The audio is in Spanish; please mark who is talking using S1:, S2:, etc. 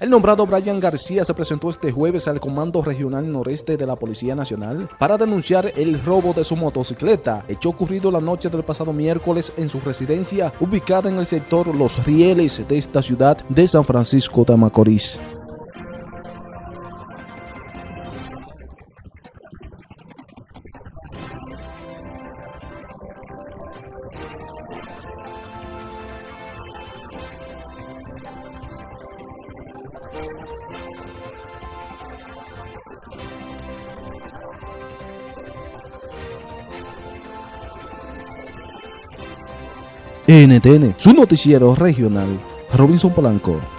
S1: El nombrado Brian García se presentó este jueves al Comando Regional Noreste de la Policía Nacional para denunciar el robo de su motocicleta, hecho ocurrido la noche del pasado miércoles en su residencia ubicada en el sector Los Rieles de esta ciudad de San Francisco de Macorís. NTN, su noticiero regional, Robinson Polanco.